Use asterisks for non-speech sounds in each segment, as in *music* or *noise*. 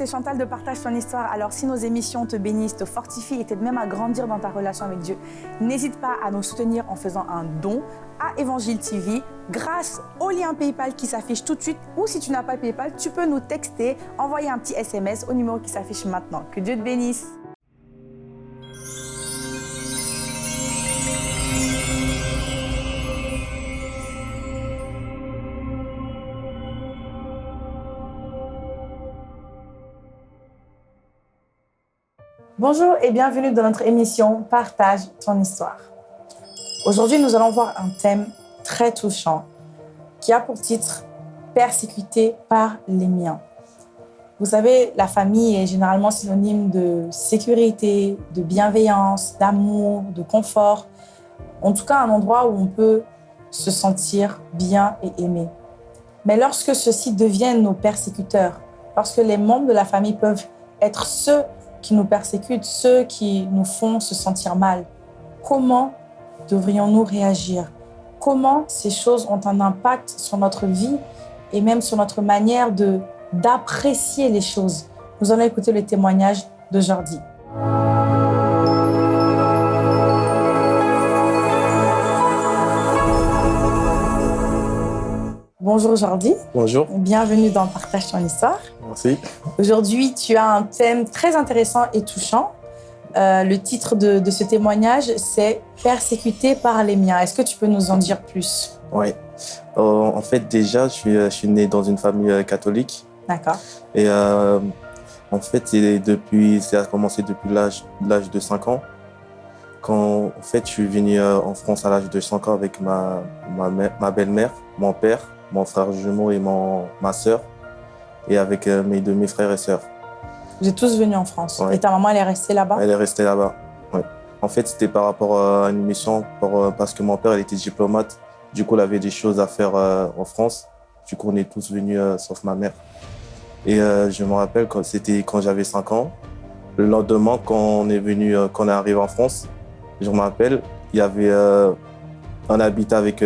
c'est Chantal de Partage ton histoire. Alors si nos émissions te bénissent, te fortifient et t'aident même à grandir dans ta relation avec Dieu, n'hésite pas à nous soutenir en faisant un don à Évangile TV grâce au lien PayPal qui s'affiche tout de suite ou si tu n'as pas PayPal, tu peux nous texter, envoyer un petit SMS au numéro qui s'affiche maintenant. Que Dieu te bénisse. Bonjour et bienvenue dans notre émission Partage ton histoire. Aujourd'hui, nous allons voir un thème très touchant qui a pour titre Persécuté par les miens. Vous savez, la famille est généralement synonyme de sécurité, de bienveillance, d'amour, de confort. En tout cas, un endroit où on peut se sentir bien et aimé. Mais lorsque ceux-ci deviennent nos persécuteurs, lorsque les membres de la famille peuvent être ceux qui nous persécutent, ceux qui nous font se sentir mal. Comment devrions-nous réagir? Comment ces choses ont un impact sur notre vie et même sur notre manière d'apprécier les choses? Nous allons écouter le témoignage de Jordi. Bonjour Jordi. Bonjour. Bienvenue dans Partage ton histoire. Merci. Aujourd'hui, tu as un thème très intéressant et touchant. Euh, le titre de, ce témoignage, c'est « Persécuté par les miens ». Est-ce que tu peux nous en dire plus? Oui. Euh, en fait, déjà, je suis, je suis, né dans une famille euh, catholique. D'accord. Et en fait, depuis, ça a commencé depuis l'âge de 5 ans. Quand en fait, je suis venu en France à l'âge de 5 ans avec ma, ma, ma belle-mère, mon père, mon frère jumeau et mon, ma sœur, et avec euh, mes demi-frères et sœurs. Vous êtes tous venus en France Et ta maman, elle est restée là-bas? Elle est restée là-bas, oui. En fait, c'était par rapport à une mission, euh, parce que mon père il était diplomate. Du coup, il avait des choses à faire euh, en France. Du coup, on est tous venus, sauf ma mère. Et je me rappelle, c'était quand j'avais 5 ans. Le lendemain, quand on est venu, quand on est arrivé en France, je me rappelle, il y avait un habitat avec,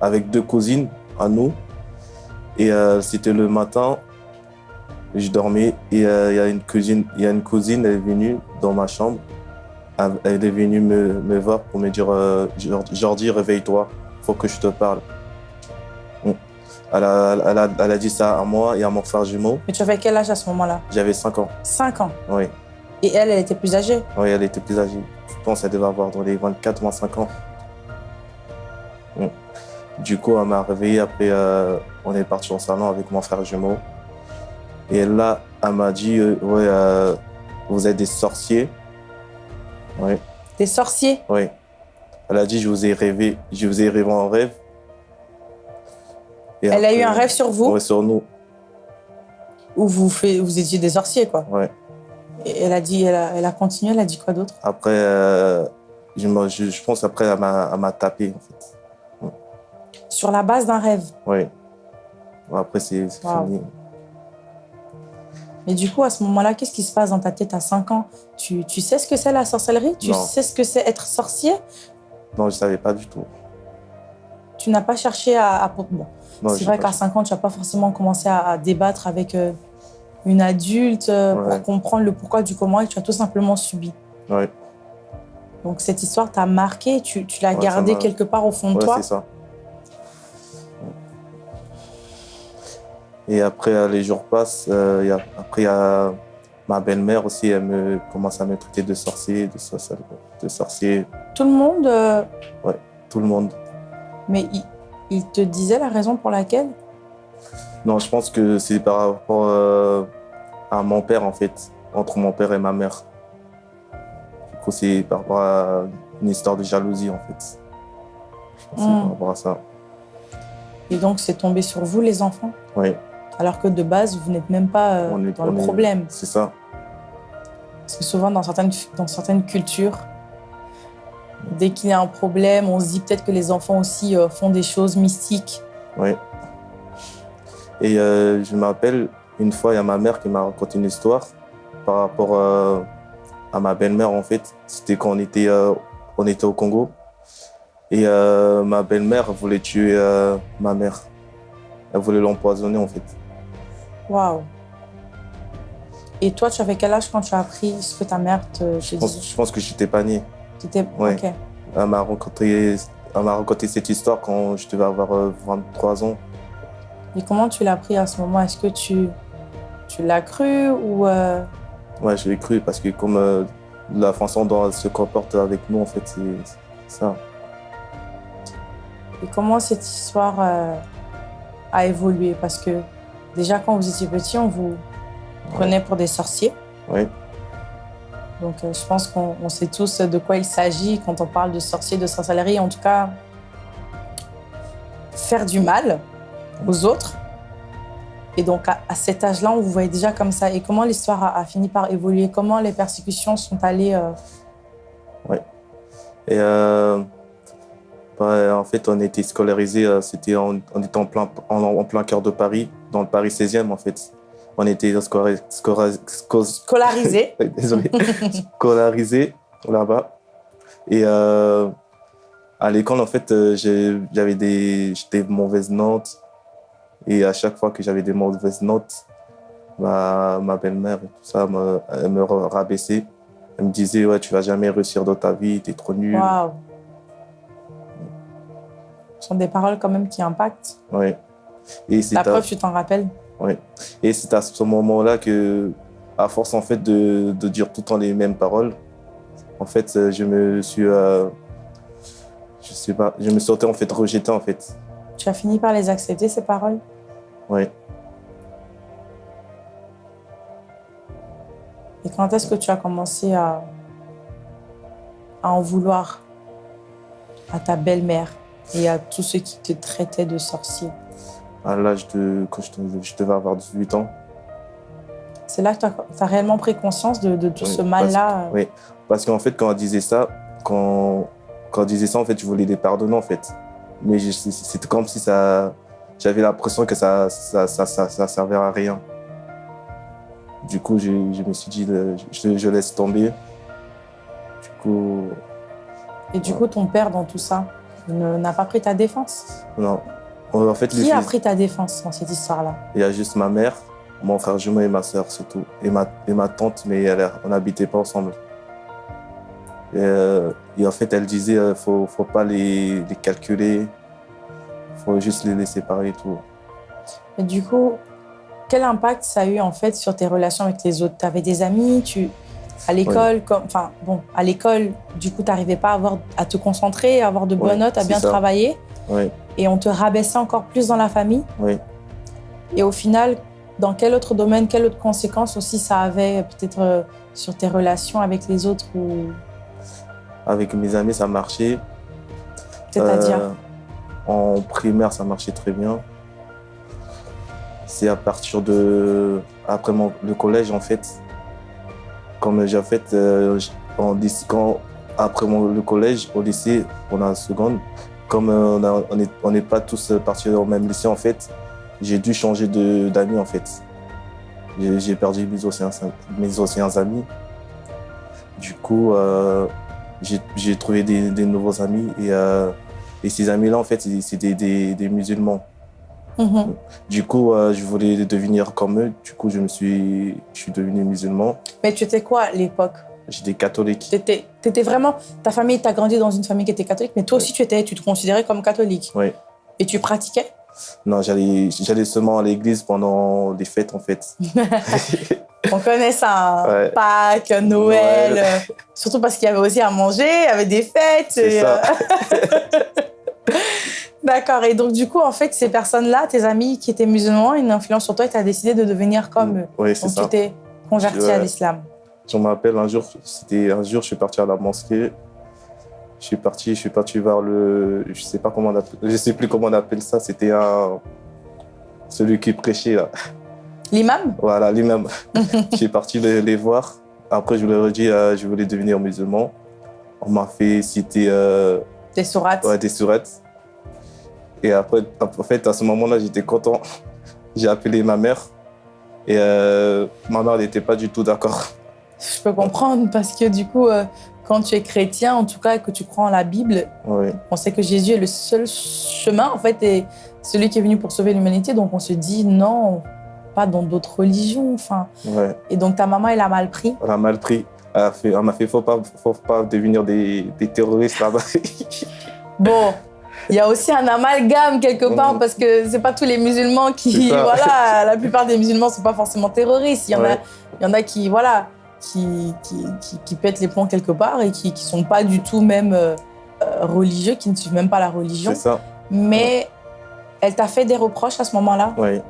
avec deux cousines à nous. Et euh, c'était le matin, je dormais et euh, il y a une cousine, il y a une cousine, elle est venue dans ma chambre. Elle est venue me, me voir pour me dire euh, Jordi, réveille-toi, faut que je te parle. Elle a, elle, a, elle a, dit ça à moi et à mon frère jumeau. Mais tu avais quel âge à ce moment-là? J'avais 5 ans. 5 ans? Oui. Et elle, elle était plus âgée? Oui, elle était plus âgée. Je pense qu'elle devait avoir dans les 24-25 ans. Du coup, elle m'a réveillé. Après, euh, on est parti au salon avec mon frère jumeau. Et là, elle m'a dit euh, Ouais, euh, vous êtes des sorciers. Oui. Des sorciers? Oui. Elle a dit Je vous ai rêvé, je vous ai rêvé en rêve. elle a eu un rêve sur vous? Oui, sur nous. Où vous, fait, vous étiez des sorciers, quoi? Oui. Et elle a dit, elle a, elle a continué, elle a dit quoi d'autre? Après, je, je, pense après, elle m'a tapé, en fait. Sur la base d'un rêve Oui. après, c'est fini. Mais du coup, à ce moment-là, qu'est-ce qui se passe dans ta tête à 5 ans? Tu, tu, sais ce que c'est la sorcellerie? Tu sais ce que c'est être sorcier? Non, je ne savais pas du tout. Tu n'as pas cherché à... Bon, c'est vrai qu'à 5 ans, tu n'as pas forcément commencé à, débattre avec euh, une adulte euh, pour comprendre le pourquoi du comment et tu as tout simplement subi. Oui. Donc cette histoire t'a marqué, tu, tu l'as gardée quelque part au fond de toi? c'est ça. Et après, euh, les jours passent. Euh, après, il y a ma belle-mère aussi, elle me commence à me traiter de sorcier, de, de sorcier. Tout le monde euh... Oui, tout le monde. Mais il, te disait la raison pour laquelle? Non, je pense que c'est par rapport euh, à mon père, en fait, entre mon père et ma mère. Du coup, c'est par rapport à une histoire de jalousie, en fait. Je pense c'est par hmm. rapport à ça. Et donc, c'est tombé sur vous, les enfants? Oui alors que de base, vous n'êtes même pas euh, dans le problème. C'est ça. Parce que souvent, dans certaines, dans certaines cultures, dès qu'il y a un problème, on se dit peut-être que les enfants aussi euh, font des choses mystiques. Oui. Et euh, je me rappelle, une fois, il y a ma mère qui m'a raconté une histoire par rapport à ma belle-mère, en fait. C'était quand on était, on était au Congo. Et ma belle-mère voulait tuer ma mère. Elle voulait l'empoisonner, en fait. Waouh. Et toi, tu avais quel âge quand tu as appris ce que ta mère te, Je pense, disait? je pense que j'étais pas né. Tu étais- Ouais. Ok. Elle m'a m'a raconté cette histoire quand je devais avoir euh, 23 ans. Et comment tu l'as appris à ce moment? Est-ce que tu, tu l'as cru ou... euh, Ouais, je l'ai cru parce que comme euh, la façon dont elle se comporte avec nous, en fait, c'est c'est ça. Et comment cette histoire euh, a évolué? Parce que déjà, quand vous étiez petit, on vous prenait pour des sorciers. Oui, Donc, euh, je pense qu'on on sait tous de quoi il s'agit quand on parle de sorcier, de sorcellerie. En tout cas, faire du mal aux autres. Et donc, à, à cet âge-là, on vous voyait déjà comme ça. Et comment l'histoire a, a fini par évoluer? Comment les persécutions sont allées euh, Et euh, bah, en fait, on était scolarisés, euh, c'était en, plein, en, en plein cœur de Paris, dans le Paris 16e en fait. On était scora- scora- sco- scolarisées *laughs* Ouais, désolé, scolarisés là-bas. Et euh, à l'école, en fait, euh, j'avais des, j'étais de mauvaises notes. Et à chaque fois que j'avais des mauvaises notes, ma, ma belle-mère et tout ça, me, elle me rabaissait. Elle me disait, ouais, tu vas jamais réussir dans ta vie, t'es trop nul. Waouh Ce sont des paroles quand même qui impactent. Ouais. Et c'est La à, preuve, tu t'en rappelles et c'est à ce moment-là que, à force en fait de, de dire tout le temps les mêmes paroles, en fait, euh, je me suis, euh, je sais pas, je me sentais en fait rejeté en fait. Tu as fini par les accepter, ces paroles? Ouais. Et quand est-ce que tu as commencé à, à en vouloir à ta belle-mère et à tous ceux qui te traitaient de sorcier? À l'âge de, quand je, devais- avoir 18 ans. C'est là que tu as, réellement pris conscience de, de tout Oui, ce mal-là? oui. Parce qu'en fait, quand elle disait ça, quand, quand elle disait ça, en fait, je voulais les pardonner, en fait. Mais c'était comme si ça, j'avais l'impression que ça, ça, ça, ça, ça servait à rien. Du coup, je, je me suis dit, je, je laisse tomber. Du coup, Et du coup, ton père, dans tout ça, n'a pas pris ta défense? Non. En fait, les Qui a pris ta défense dans cette histoire-là il y a juste ma mère, mon frère jumeau et ma soeur, c'est tout. Et ma, et ma tante, mais elle, on n'habitait pas ensemble. Et, euh, et en fait, elle disait, il ne faut, faut pas les, les calculer, il faut juste les laisser parler et tout. Et du coup, quel impact ça a eu en fait sur tes relations avec les autres? Tu avais des amis, tu à l'école, enfin bon, à l'école, du coup, tu n'arrivais pas à, avoir, à te concentrer, à avoir de bonnes notes, à bien ça. travailler, Oui, et on te rabaissait encore plus dans la famille. oui. Et au final, dans quel autre domaine, quelle autre conséquence aussi ça avait peut-être euh, sur tes relations avec les autres ou? Avec mes amis, ça marchait. c'est-à-dire? Euh, En primaire, ça marchait très bien. C'est à partir de. Après mon, le collège, en fait. Comme j'ai fait. euh, en quand, après mon, le collège, au lycée, on a seconde. Comme euh, on n'est pas tous partis au même lycée, en fait, j'ai dû changer d'amis, en fait. J'ai perdu mes anciens, mes anciens amis. Du coup, euh, j'ai trouvé des, des nouveaux amis et, euh, et ces amis-là, en fait, c'est- des, des, des musulmans. Mhm. Du coup, euh, je voulais devenir comme eux. Du coup, je me suis, je suis devenu musulman. Mais tu étais quoi à l'époque? J'étais catholique. Tu étais, vraiment. Ta famille, tu as grandi dans une famille qui était catholique, mais toi aussi, tu, étais, tu te considérais comme catholique. Oui. Et tu pratiquais? Non, j'allais j'allais seulement à l'église pendant les fêtes, en fait. *laughs* On connaît ça, hein. Ouais. Pâques, Noël, Noël. euh, surtout parce qu'il y avait aussi à manger, il y avait des fêtes. C'est ça. euh, *laughs* D'accord, et donc du coup, en fait, ces personnes-là, tes amis qui étaient musulmans, une influence sur toi et tu as décidé de devenir comme eux. Oui, c'est Donc ça. tu t'es converti Ouais. à l'islam. Je me rappelle un jour, c'était un jour, je suis parti à la mosquée. Je suis parti, je suis parti voir le, je sais pas comment on appelle, je sais plus comment on appelle ça. C'était un, celui qui prêchait là. L'imam? Voilà, lui-même. *laughs* je suis parti les, les voir. Après, je leur ai dit, euh, je voulais devenir musulman. On m'a fait citer euh, Des sourates? ouais, des surettes. Et après, en fait, à ce moment-là, j'étais content. J'ai appelé ma mère. Et euh, ma mère n'était pas du tout d'accord. Je peux comprendre parce que du coup, euh, quand tu es chrétien, en tout cas, que tu crois en la Bible, Oui, on sait que Jésus est le seul chemin, en fait, et celui qui est venu pour sauver l'humanité. Donc on se dit non, pas dans d'autres religions. Enfin, Ouais. et donc ta maman, elle a mal pris. On a mal pris. Elle a fait- m'a fait, faut pas, faut pas devenir des, des terroristes là-bas. *laughs* Bon, il y a aussi un amalgame quelque part Mhm. parce que c'est pas tous les musulmans qui, *laughs* voilà, la plupart des musulmans sont pas forcément terroristes. Il y en a, il y en a qui, voilà, qui, qui, qui, qui pètent les plombs quelque part et qui, qui sont pas du tout même euh, euh, religieux, qui ne suivent même pas la religion. C'est ça. Mais elle t'a fait des reproches à ce moment-là? Oui.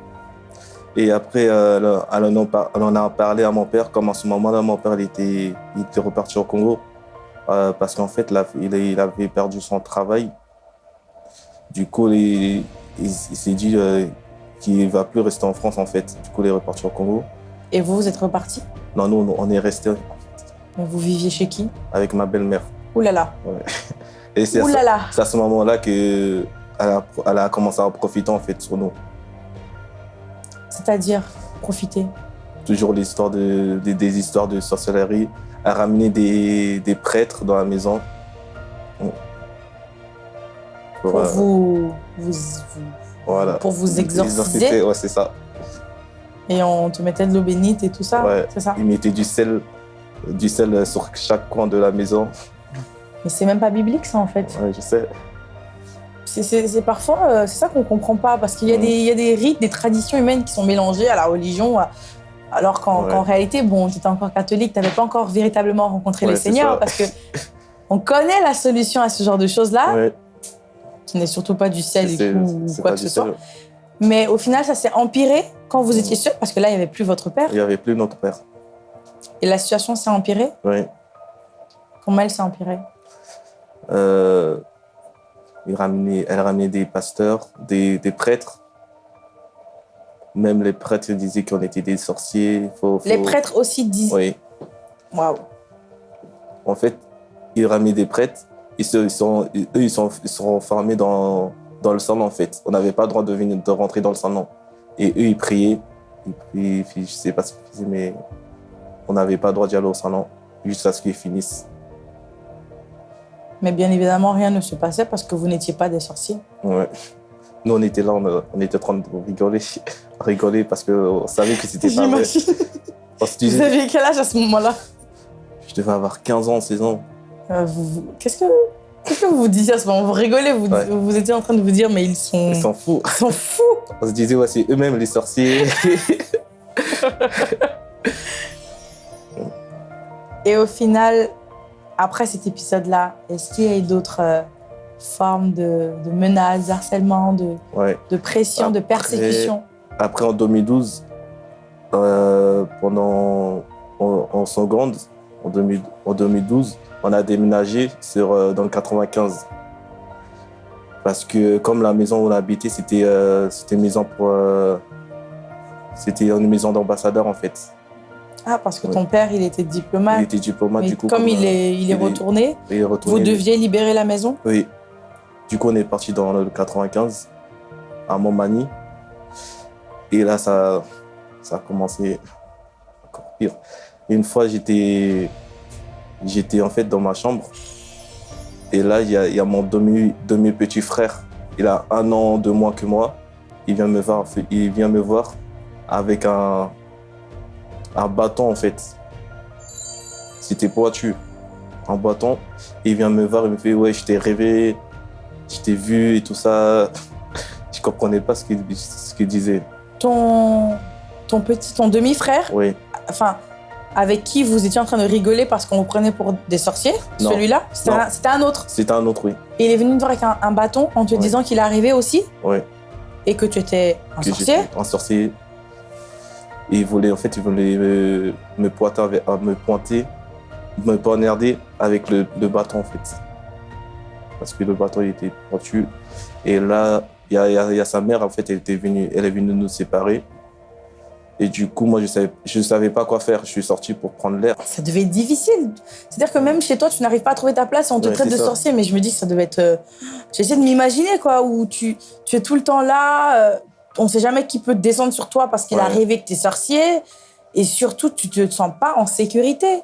Et après, euh, elle, en a, par- elle en a parlé à mon père, comme à ce moment-là, mon père il était, il était reparti au Congo. Euh, parce qu'en fait, là, il, il avait perdu son travail. Du coup, il, il- il s'est dit qu'il ne va plus rester en France, en fait. Du coup, il est reparti au Congo. Et vous, vous êtes reparti. Non, nous, on est resté Mais vous viviez chez qui avec ma belle-mère. Ouh là là. *laughs* Et c'est à, ce- à moment-là qu'elle a, elle a commencé à profiter, en fait, sur nous. C'est-à-dire, profiter. toujours l'histoire de, des- des histoires de sorcellerie, à ramener des, des prêtres dans la maison. Pour, Pour euh, vous, vous, vous- voilà. pour vous exorciser. Ouais, c'est ça. Et on te mettait de l'eau bénite et tout ça. Ouais. C'est ça. Ils mettaient du sel, du sel sur chaque coin de la maison. Mais c'est même pas biblique, ça, en fait. Ouais, je sais. C'est- parfois, euh, c'est ça qu'on comprend pas, parce qu'il y, a des- il y a des rites, des traditions humaines qui sont mélangées à la religion, à- alors qu'en Ouais. réalité, bon, tu étais encore catholique, tu n'avais pas encore véritablement rencontré Ouais, le Seigneur, parce que on connaît la solution à ce genre de choses-là, Ouais, qui n'est surtout pas du sel et tout, ou quoi que ce soit. Mais au final, ça s'est empiré quand vous étiez sûr, parce que là, il n'y avait plus votre père, Il n'y avait plus notre père. et la situation s'est empirée? Ouais. Comment elle s'est empirée? Euh, il ramenait, elle ramenait des pasteurs, des, des prêtres. Même les prêtres disaient qu'on était des sorciers. Faut, faut- Les prêtres aussi disent. Oui. Waouh. En fait, ils ramenaient des prêtres. Ils, se, ils sont, eux, ils sont, ils sont formés dans, dans le salon, en fait. On n'avait pas le droit de, venir, de rentrer dans le salon. Et eux, ils priaient. Priaient, puis je sais pas ce qu'ils faisaient, mais on n'avait pas le droit d'y aller au salon jusqu'à ce qu'ils finissent. Mais bien évidemment, rien ne se passait parce que vous n'étiez pas des sorciers. Ouais. Nous, on était là, on, on était en train de rigoler, *laughs* rigoler parce qu'on savait que c'était pas vrai. *laughs* Vous aviez quel âge à ce moment-là? Je devais avoir 15 ans, 16 ans. Euh, vous- Qu'est-ce que qu'est-ce que vous vous disiez à ce moment? Vous rigolez, vous, Ouais. vous étiez en train de vous dire, mais ils sont, Ils s'en foutent. ils sont fous. On se disait, ouais, c'est eux-mêmes les sorciers. *laughs* Et au final, après cet épisode-là, est-ce qu'il y a eu d'autres euh, formes de, de menaces, harcèlement, de, ouais. de pression, de persécution? Après, en 2012, euh, pendant en, en seconde, en, 2000 en 2012, on a déménagé sur, euh, dans le 95. Parce que comme la maison où on habitait, c'était euh, une maison pour... euh, c'était une maison d'ambassadeur, en fait. Ah, parce que Ouais. ton père, il était Il diplomate. était diplomate, mais du coup. comme il est, il est il est- retourné, il est vous retourné. deviez libérer la maison? Oui. Du coup, on est parti dans le 95, à Montmagny. Et là, ça, ça a commencé encore pire. Une fois, j'étais, j'étais en fait dans ma chambre. Et là, il y a, il y a mon demi, demi petit frère. Il a un an de moins que moi. Il vient me voir, il vient me voir avec un, un bâton en fait. C'était pointu, un bâton. Il vient me voir, il me fait Ouais, je t'ai rêvé, je t'ai vu et tout ça. *laughs* Je comprenais pas ce qu'il ce qu'il disait. ton, ton petit, ton demi-frère, Oui, enfin, avec qui vous étiez en train de rigoler parce qu'on vous prenait pour des sorciers, celui-là, c'était un, autre. c'était un autre, oui. Et il est venu te voir avec un, un bâton en te disant qu'il arrivait aussi? Oui. et que tu étais un que sorcier? Un sorcier. Et il voulait, en fait, il voulait me, me pointer, avec- euh, me pointer, me poignarder avec le, le bâton, en fait. Parce que le bâton, il était pointu. Et là, y y il y a sa mère, en fait, elle, était venue, elle est venue nous séparer. Et du coup, moi, je savais, je savais pas quoi faire. Je suis sorti pour prendre l'air. Ça devait être difficile. C'est-à-dire que même chez toi, tu n'arrives pas à trouver ta place on te Ouais, traite de ça. sorcier. Mais je me dis que ça devait être. euh, J'essaie de m'imaginer, quoi, où tu, tu es tout le temps là. euh, on ne sait jamais qui peut descendre sur toi parce qu'il a rêvé que tu es sorcier. Et surtout, tu te sens pas en sécurité.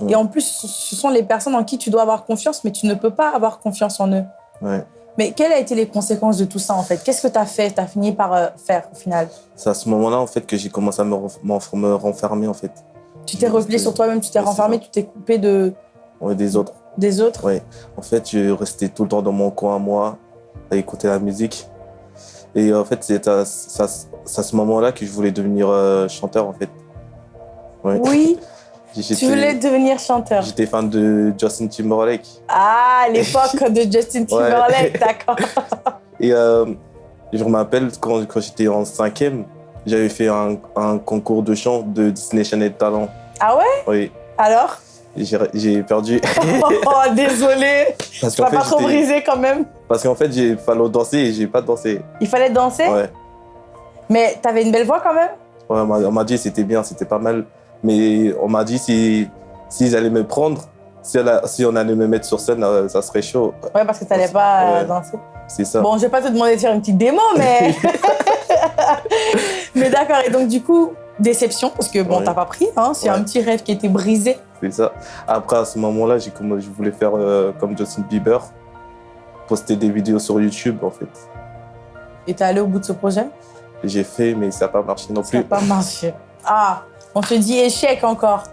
Ouais. Et en plus, ce sont les personnes en qui tu dois avoir confiance, mais tu ne peux pas avoir confiance en eux. Ouais. Mais quelles ont été les conséquences de tout ça, en fait? Qu'est-ce que tu as fait? Tu as fini par euh, faire, au final? C'est à ce moment-là, en fait, que j'ai commencé à me, me renfermer, en fait. Tu t'es replié sur toi-même, tu t'es renfermé, tu t'es coupé de... Ouais, des autres. Des autres? Oui. En fait, je restais tout le temps dans mon coin à moi, à écouter la musique. Et en fait, c'est à, à, ce moment-là que je voulais devenir euh, chanteur, en fait. Oui. *laughs* tu voulais devenir chanteur. J'étais fan de Justin Timberlake. Ah, l'époque *laughs* de Justin Timberlake, d'accord. *laughs* Et euh, je me rappelle quand, quand j'étais en cinquième, j'avais fait un, un, concours de chant de Disney Channel Talent. Ah ouais? Oui. Alors? J'ai perdu. *laughs* oh, désolé. Parce pas trop brisé quand même. Parce qu'en fait, il fallait danser et j'ai pas dansé. Il fallait danser? Ouais. Mais t'avais une belle voix quand même? Ouais, on m'a dit c'était bien, c'était pas mal. Mais on m'a dit s'ils si, allaient me prendre, si, si, on allait me mettre sur scène, euh, ça serait chaud. Ouais, parce que t'allais pas euh, danser. C'est ça. Bon, je vais pas te demander de faire une petite démo, mais... *laughs* mais d'accord, et donc du coup, déception, parce que bon, t'as pas pris, hein, c'est un petit rêve qui était brisé. C'est ça. Après, à ce moment-là, je voulais faire euh, comme Justin Bieber, poster des vidéos sur YouTube, en fait. Et t'es allé au bout de ce projet? J'ai fait, mais ça n'a pas marché non plus. Ça n'a pas marché. Ah on te dit échec encore.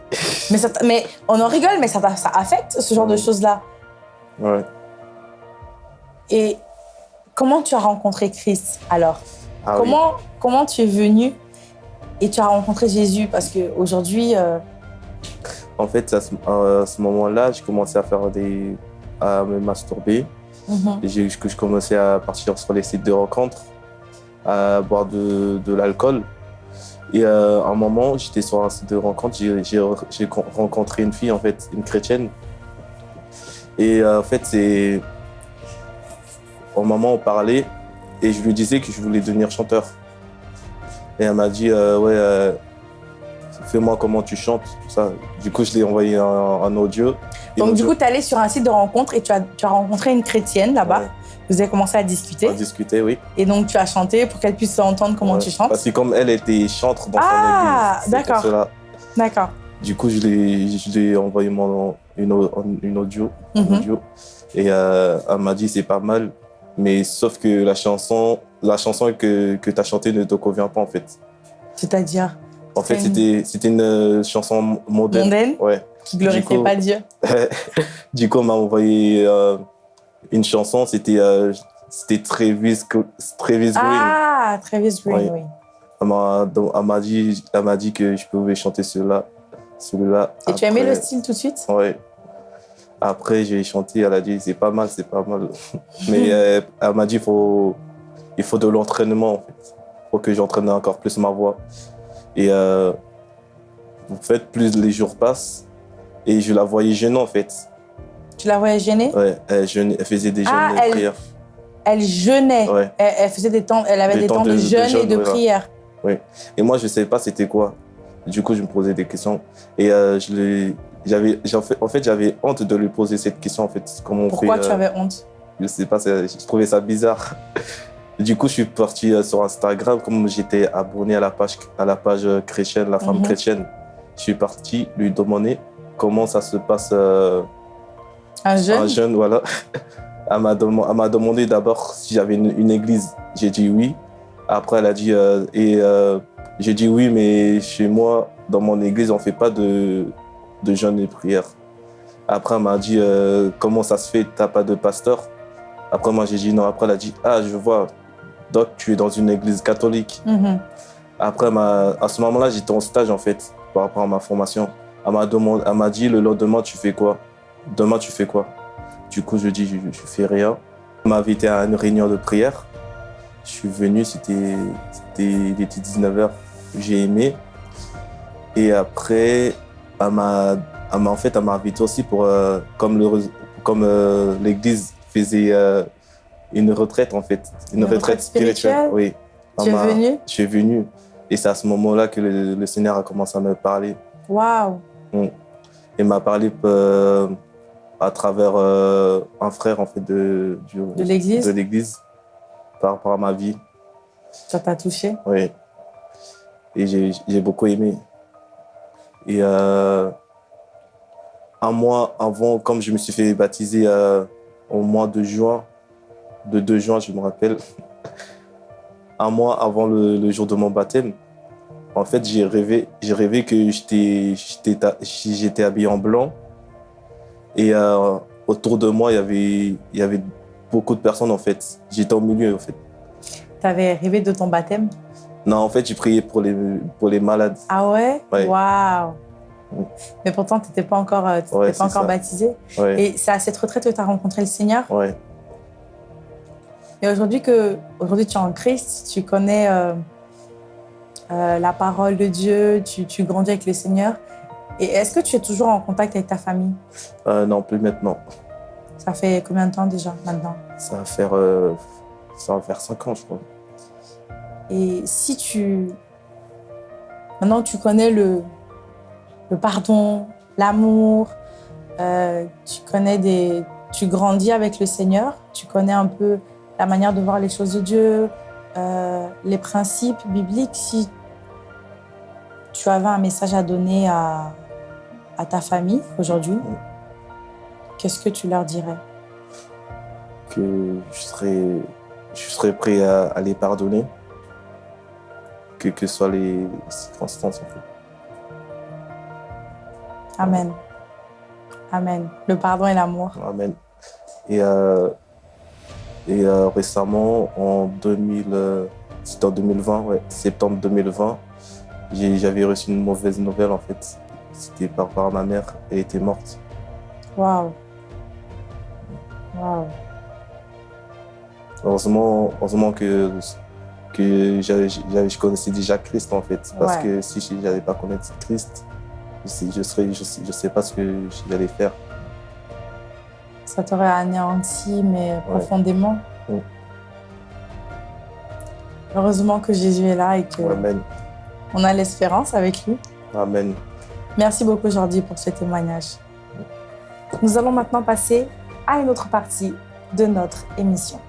mais, ça, mais on en rigole, mais ça, ça affecte ce genre de choses-là. Ouais. Et comment tu as rencontré Chris alors? Ah comment, comment tu es venu et tu as rencontré Jésus? Parce qu'aujourd'hui... Euh... En fait, à ce, moment-là, j'ai commencé à faire des... à me masturber. Mm je commençais à partir sur les sites de rencontres, à boire de, de l'alcool. Et euh, à un moment, j'étais sur un site de rencontre, j'ai rencontré une fille, en fait, une chrétienne. Et euh, en fait, c'est... Au moment, on parlait et je lui disais que je voulais devenir chanteur. Et elle m'a dit, euh, ouais, fais-moi comment tu chantes, tout ça. Du coup, je l'ai envoyé en, audio. Donc, du coup, tu es allé sur un site de rencontre et tu as, tu as rencontré une chrétienne là-bas. Vous avez commencé à discuter À discuter, oui. Et donc, tu as chanté pour qu'elle puisse entendre comment tu chantes Parce que comme elle était chantre dans ah, son église. Ah, d'accord. D'accord. Du coup, je lui ai envoyé mon, une, une audio. Mhm. audio et euh, elle m'a dit, c'est pas mal. Mais sauf que la chanson, la chanson que, que tu as chantée ne te convient pas, en fait. C'est-à-dire? En fait, c'était une euh, chanson mondaine. Mondaine Ouais. Qui glorifiait pas Dieu. *laughs* du coup, on m'a envoyé... Euh, une chanson, c'était euh, c'était Travis, Travis Green. Ah, Travis Green, oui. Elle m'a dit, dit que je pouvais chanter celui-là. Celui-là. Et tu as aimé le style tout de suite? Oui. Après, j'ai chanté, elle a dit, c'est pas mal, c'est pas mal. *laughs* Mais euh, elle m'a dit, il faut, il faut de l'entraînement, en fait. Il faut que j'entraîne encore plus ma voix. Et euh, en fait, plus les jours passent, et je la voyais gênante, en fait. Tu la voyais gêner? Ouais, elle, faisait des jeûnes ah, de elle, prière. Elle jeûnait ouais. elle, faisait des temps, elle avait des, temps, de, jeûne et de prière. Oui. Et moi, je ne savais pas c'était quoi. Du coup, je me posais des questions. Et euh, je j'avais, en fait, j'avais honte de lui poser cette question. En fait, comment Pourquoi tu euh, avais honte? Je ne sais pas, je trouvais ça bizarre. *laughs* Du coup, je suis parti euh, sur Instagram, comme j'étais abonné à la page, à la page chrétienne, la femme mhm. chrétienne. Je suis parti lui demander comment ça se passe un jeune Un jeune, voilà. Elle m'a demandé d'abord si j'avais une, église. J'ai dit oui. Après, elle a dit... Euh, et euh, j'ai dit oui, mais chez moi, dans mon église, on ne fait pas de, de jeûne et prière. Après, elle m'a dit euh, comment ça se fait, tu n'as pas de pasteur? Après, moi, j'ai dit non. Après, elle a dit ah, je vois, donc tu es dans une église catholique. Mm-hmm. Après, à ce moment-là, j'étais en stage en fait, par rapport à ma formation. Elle m'a dit le lendemain, tu fais quoi? Demain tu fais quoi? Du coup, je dis, je, je fais rien. On m'a invité à une réunion de prière. Je suis venu, c'était, il était 19h. J'ai aimé. Et après, elle m'a, en fait, elle m'a invité aussi pour, euh, comme, le, comme euh, l'église faisait euh, une retraite, en fait. Une, retraite, spirituelle, Oui. Tu es venu Je suis venu. Et c'est à ce moment-là que le, Seigneur a commencé à me parler. Waouh mm. Il m'a parlé à travers euh, un frère en fait de, de l'église? par rapport à ma vie. Ça t'a touché? Oui. Et j'ai beaucoup aimé. Et euh, un mois avant, comme je me suis fait baptiser euh, au mois de juin, de 2 juin, je me rappelle, *laughs* un mois avant le, jour de mon baptême, en fait, j'ai rêvé, j'ai rêvé que j'étais habillé en blanc. Et euh, autour de moi, il y, avait, il y avait beaucoup de personnes, en fait. J'étais au milieu, en fait. Tu avais rêvé de ton baptême? Non, en fait, j'ai prié pour les, pour les malades. Ah ouais, Waouh Mais pourtant, tu n'étais pas encore, euh, pas encore baptisé. Et c'est à cette retraite que tu as rencontré le Seigneur? Ouais. Et aujourd'hui que aujourd'hui tu es en Christ, tu connais euh, euh, la parole de Dieu, tu, tu, grandis avec le Seigneur. Et est-ce que tu es toujours en contact avec ta famille? Euh, Non, plus maintenant. Ça fait combien de temps déjà maintenant? Ça va faire ça va faire cinq ans, je crois. Et si tu maintenant tu connais le le pardon, l'amour, tu connais des tu grandis avec le Seigneur, tu connais un peu la manière de voir les choses de Dieu, euh, les principes bibliques. Si tu avais un message à donner à, à ta famille aujourd'hui, qu'est-ce que tu leur dirais? Que je serais, je serais prêt à, les pardonner, que que soient les circonstances. Amen. Amen. Le pardon et l'amour. Amen. Et euh, et euh, récemment, en 2000, euh, en 2020, septembre 2020, j'avais reçu une mauvaise nouvelle en fait. C'était par, par ma mère, elle était morte. Waouh. Waouh. Heureusement, heureusement que, que je connaissais déjà Christ en fait. Parce que si je n'avais pas connu Christ, je ne je serais, je, je sais pas ce que j'allais faire ça t'aurait anéanti, mais profondément. Heureusement que Jésus est là et que on a l'espérance avec lui. Amen. Merci beaucoup Jordi pour ce témoignage. Nous allons maintenant passer à une autre partie de notre émission.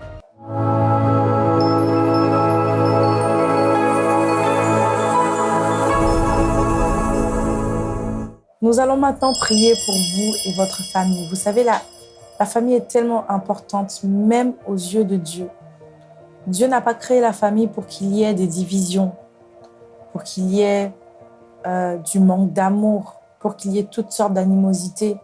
Nous allons maintenant prier pour vous et votre famille. Vous savez, la la famille est tellement importante, même aux yeux de Dieu. Dieu n'a pas créé la famille pour qu'il y ait des divisions, pour qu'il y ait euh, du manque d'amour, pour qu'il y ait toutes sortes d'animosités.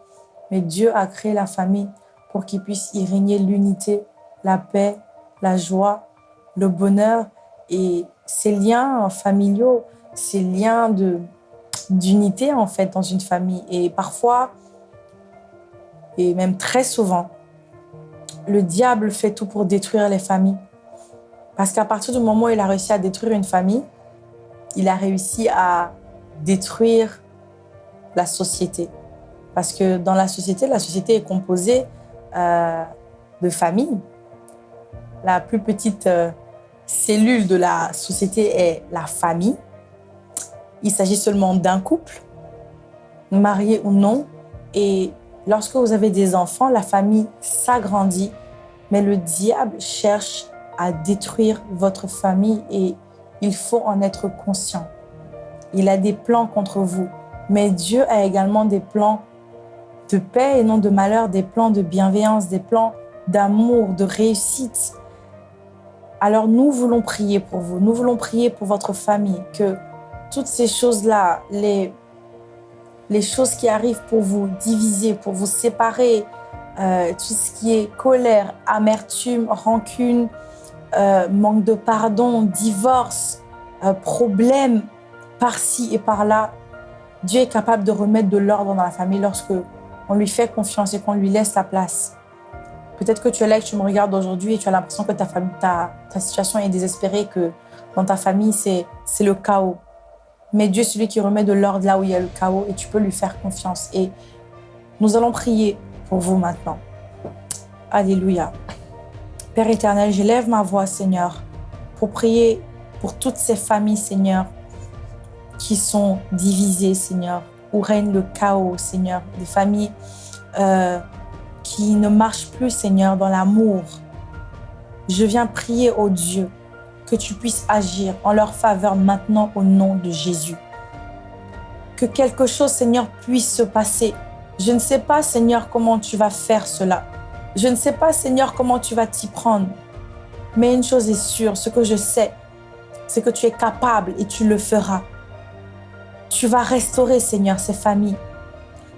Mais Dieu a créé la famille pour qu'il puisse y régner l'unité, la paix, la joie, le bonheur et ces liens familiaux, ces liens d'unité en fait dans une famille. Et parfois, et même très souvent, le diable fait tout pour détruire les familles. Parce qu'à partir du moment où il a réussi à détruire une famille, il a réussi à détruire la société. Parce que dans la société, la société est composée euh, de familles. La plus petite euh, cellule de la société est la famille. Il s'agit seulement d'un couple, marié ou non, et Lorsque vous avez des enfants, la famille s'agrandit, mais le diable cherche à détruire votre famille et il faut en être conscient. Il a des plans contre vous, mais Dieu a également des plans de paix et non de malheur, des plans de bienveillance, des plans d'amour, de réussite. Alors nous voulons prier pour vous, nous voulons prier pour votre famille, que toutes ces choses-là, les les choses qui arrivent pour vous diviser, pour vous séparer, euh, tout ce qui est colère, amertume, rancune, euh, manque de pardon, divorce, euh, problème par-ci et par-là, Dieu est capable de remettre de l'ordre dans la famille lorsque on lui fait confiance et qu'on lui laisse la place. Peut-être que tu es là et que tu me regardes aujourd'hui et tu as l'impression que ta, situation est désespérée, que dans ta famille, c'est le chaos. Mais Dieu est celui qui remet de l'ordre là où il y a le chaos et tu peux lui faire confiance. Et nous allons prier pour vous maintenant. Alléluia. Père éternel, j'élève ma voix, Seigneur, pour prier pour toutes ces familles, Seigneur, qui sont divisées, Seigneur, où règne le chaos, Seigneur. Des familles euh, qui ne marchent plus, Seigneur, dans l'amour. Je viens prier au Dieu que tu puisses agir en leur faveur maintenant au nom de Jésus. Que quelque chose, Seigneur, puisse se passer. Je ne sais pas, Seigneur, comment tu vas faire cela. Je ne sais pas, Seigneur, comment tu vas t'y prendre. Mais une chose est sûre, ce que je sais, c'est que tu es capable et tu le feras. Tu vas restaurer, Seigneur, ces familles.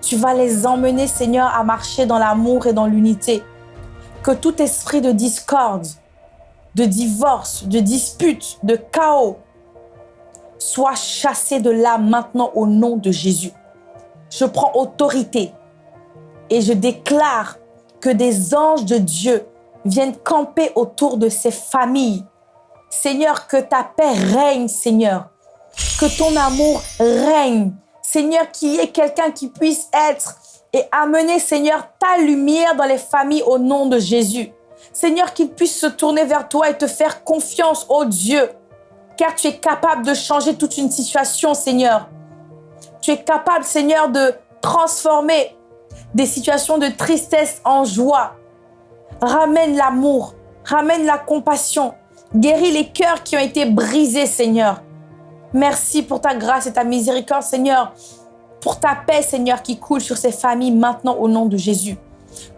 Tu vas les emmener, Seigneur, à marcher dans l'amour et dans l'unité. Que tout esprit de discorde, de divorce, de dispute, de chaos soit chassé de là maintenant au nom de Jésus. Je prends autorité et je déclare que des anges de Dieu viennent camper autour de ces familles. Seigneur, que ta paix règne, Seigneur. Que ton amour règne. Seigneur, qu'il y ait quelqu'un qui puisse être et amener, Seigneur, ta lumière dans les familles au nom de Jésus. Seigneur, qu'il puisse se tourner vers toi et te faire confiance, oh Dieu. Car tu es capable de changer toute une situation, Seigneur. Tu es capable, Seigneur, de transformer des situations de tristesse en joie. Ramène l'amour, ramène la compassion, guéris les cœurs qui ont été brisés, Seigneur. Merci pour ta grâce et ta miséricorde, Seigneur, pour ta paix, Seigneur, qui coule sur ces familles maintenant au nom de Jésus.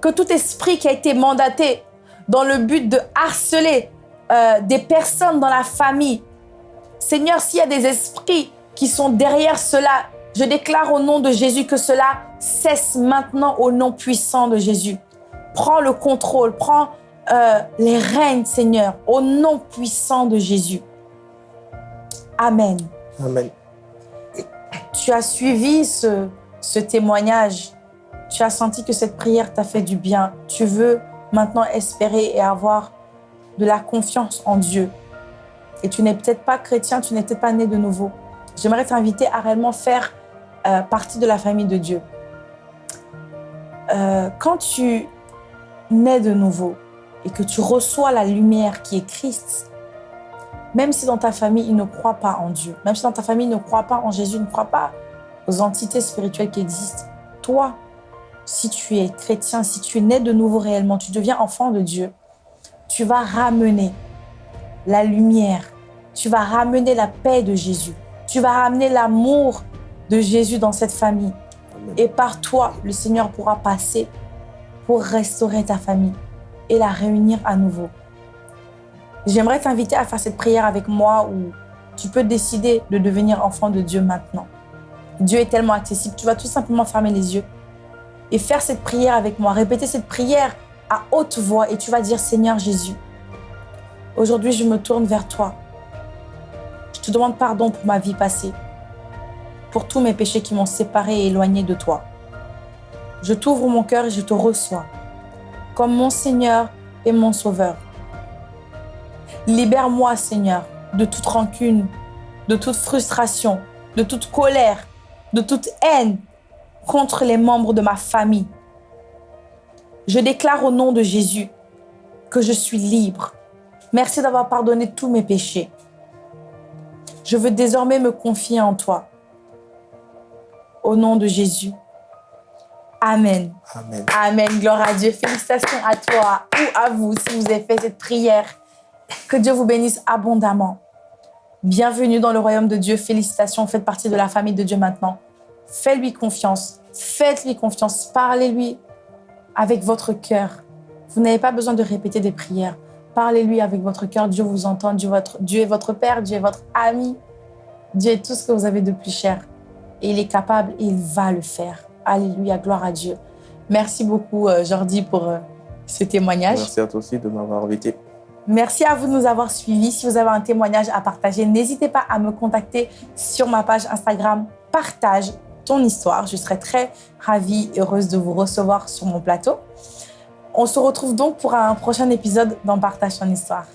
Que tout esprit qui a été mandaté dans le but de harceler euh, des personnes dans la famille, Seigneur, s'il y a des esprits qui sont derrière cela, je déclare au nom de Jésus que cela cesse maintenant au nom puissant de Jésus. Prends le contrôle, prends euh, les règnes, Seigneur, au nom puissant de Jésus. Amen. Amen. Tu as suivi ce, ce témoignage. Tu as senti que cette prière t'a fait du bien. Tu veux maintenant espérer et avoir de la confiance en Dieu. Et tu n'es peut-être pas chrétien, tu n'es peut-être pas né de nouveau. J'aimerais t'inviter à réellement faire euh, partie de la famille de Dieu. Euh, quand tu nais de nouveau et que tu reçois la lumière qui est Christ, même si dans ta famille, ils ne croient pas en Dieu, même si dans ta famille, ils ne croient pas en Jésus, ils ne croient pas aux entités spirituelles qui existent, toi, si tu es chrétien, si tu es né de nouveau réellement, tu deviens enfant de Dieu, tu vas ramener la lumière, tu vas ramener la paix de Jésus, tu vas ramener l'amour de Jésus dans cette famille. Et par toi, le Seigneur pourra passer pour restaurer ta famille et la réunir à nouveau. J'aimerais t'inviter à faire cette prière avec moi où tu peux décider de devenir enfant de Dieu maintenant. Dieu est tellement accessible. Tu vas tout simplement fermer les yeux et faire cette prière avec moi. Répéter cette prière à haute voix et tu vas dire Seigneur Jésus, aujourd'hui je me tourne vers toi. Je te demande pardon pour ma vie passée pour tous mes péchés qui m'ont séparé et éloigné de toi. Je t'ouvre mon cœur et je te reçois comme mon Seigneur et mon Sauveur. Libère-moi, Seigneur, de toute rancune, de toute frustration, de toute colère, de toute haine contre les membres de ma famille. Je déclare au nom de Jésus que je suis libre. Merci d'avoir pardonné tous mes péchés. Je veux désormais me confier en toi au nom de Jésus. Amen. Amen. Amen. Gloire à Dieu. Félicitations à toi ou à vous si vous avez fait cette prière. Que Dieu vous bénisse abondamment. Bienvenue dans le royaume de Dieu. Félicitations. Faites partie de la famille de Dieu maintenant. Faites-lui confiance. Faites-lui confiance. Parlez-lui avec votre cœur. Vous n'avez pas besoin de répéter des prières. Parlez-lui avec votre cœur. Dieu vous entend. Dieu, Dieu est votre Père. Dieu est votre ami. Dieu est tout ce que vous avez de plus cher et il est capable et il va le faire. Alléluia, gloire à Dieu. Merci beaucoup, euh, Jordi, pour euh, ce témoignage. Merci à toi aussi de m'avoir invité. Merci à vous de nous avoir suivis. Si vous avez un témoignage à partager, n'hésitez pas à me contacter sur ma page Instagram « Partage ton histoire ». Je serai très ravie et heureuse de vous recevoir sur mon plateau. On se retrouve donc pour un prochain épisode dans « Partage ton histoire ».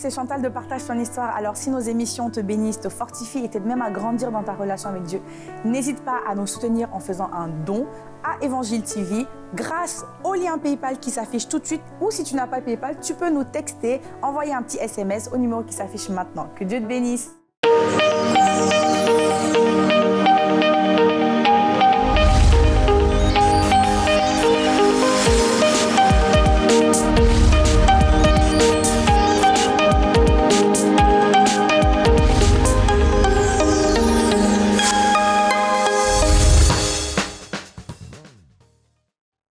C'est Chantal de Partage ton histoire. Alors, si nos émissions te bénissent, te fortifient et t'aident même à grandir dans ta relation avec Dieu, n'hésite pas à nous soutenir en faisant un don à Évangile TV grâce au lien PayPal qui s'affiche tout de suite ou si tu n'as pas PayPal, tu peux nous texter, envoyer un petit SMS au numéro qui s'affiche maintenant. Que Dieu te bénisse.